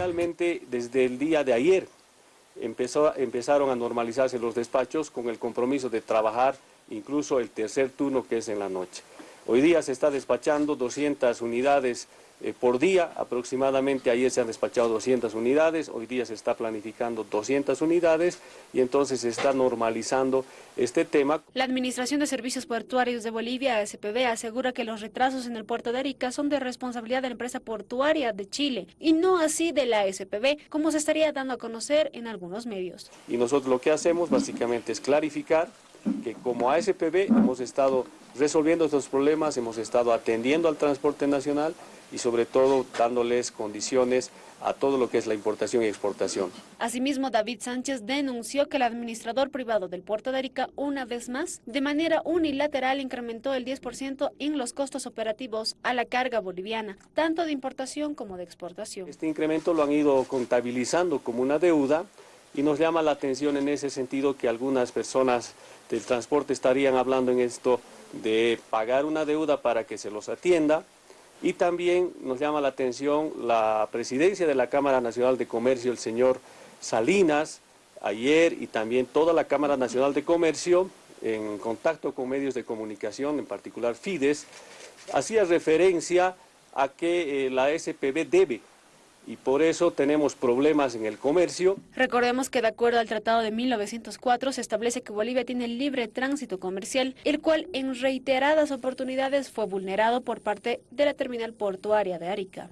finalmente, desde el día de ayer, empezaron a normalizarse los despachos con el compromiso de trabajar incluso el tercer turno que es en la noche. Hoy día se está despachando 200 unidades eh, por día, aproximadamente ayer se han despachado 200 unidades, hoy día se está planificando 200 unidades y entonces se está normalizando este tema. La Administración de Servicios Portuarios de Bolivia, SPB, asegura que los retrasos en el puerto de Arica son de responsabilidad de la empresa portuaria de Chile y no así de la SPB, como se estaría dando a conocer en algunos medios. Y nosotros lo que hacemos básicamente es clarificar que como ASPB hemos estado resolviendo estos problemas, hemos estado atendiendo al transporte nacional y sobre todo dándoles condiciones a todo lo que es la importación y exportación. Asimismo, David Sánchez denunció que el administrador privado del puerto de Arica, una vez más, de manera unilateral incrementó el 10% en los costos operativos a la carga boliviana, tanto de importación como de exportación. Este incremento lo han ido contabilizando como una deuda y nos llama la atención en ese sentido que algunas personas del transporte estarían hablando en esto de pagar una deuda para que se los atienda. Y también nos llama la atención la presidencia de la Cámara Nacional de Comercio, el señor Salinas, ayer y también toda la Cámara Nacional de Comercio, en contacto con medios de comunicación, en particular Fides, hacía referencia a que eh, la SPB debe y por eso tenemos problemas en el comercio. Recordemos que de acuerdo al Tratado de 1904 se establece que Bolivia tiene libre tránsito comercial, el cual en reiteradas oportunidades fue vulnerado por parte de la terminal portuaria de Arica.